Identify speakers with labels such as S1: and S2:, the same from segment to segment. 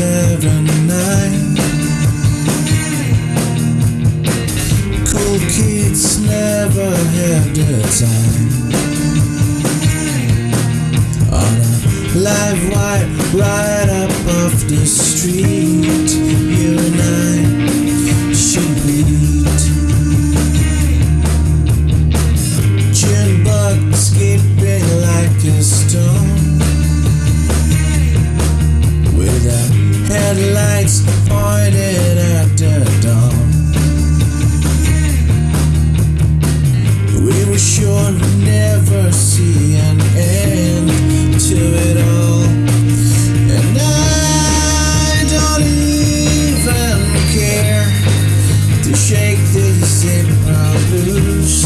S1: seven, nine. Cool kids never had the time. On a live wire right up off the street, you and I should meet. June bug skipping like a to shake these zipper blues,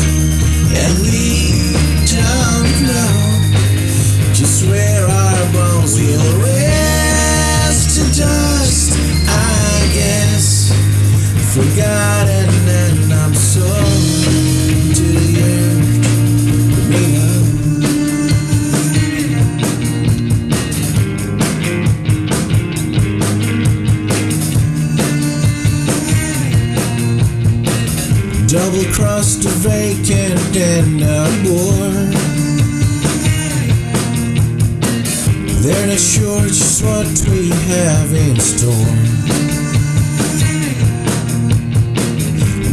S1: and we don't know just where our bones will rest to dust. I guess forgotten, Crossed the vacant and a bored. They're not sure just what we have in store.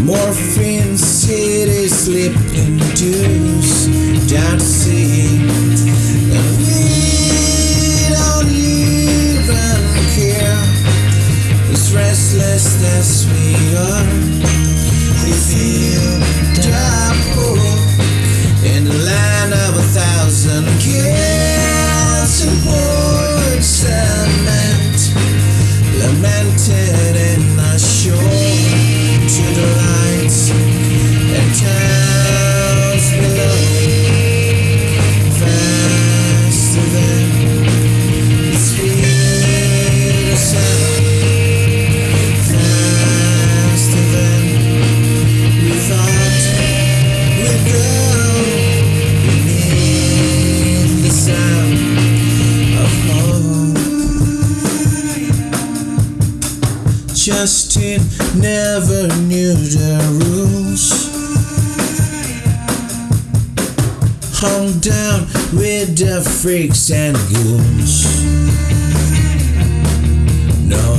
S1: Morphine city slipping dues down to sea. Restless as we are, in the land of a thousand Justin never knew the rules. Hung down with the freaks and ghouls. No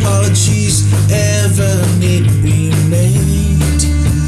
S1: apologies ever need be made.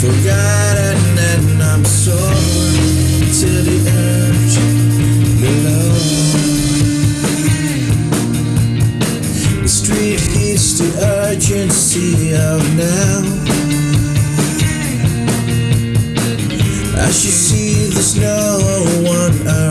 S1: Forgotten, and I'm sore to the urge below. The street hits the urgency of now. As you see, there's no one around.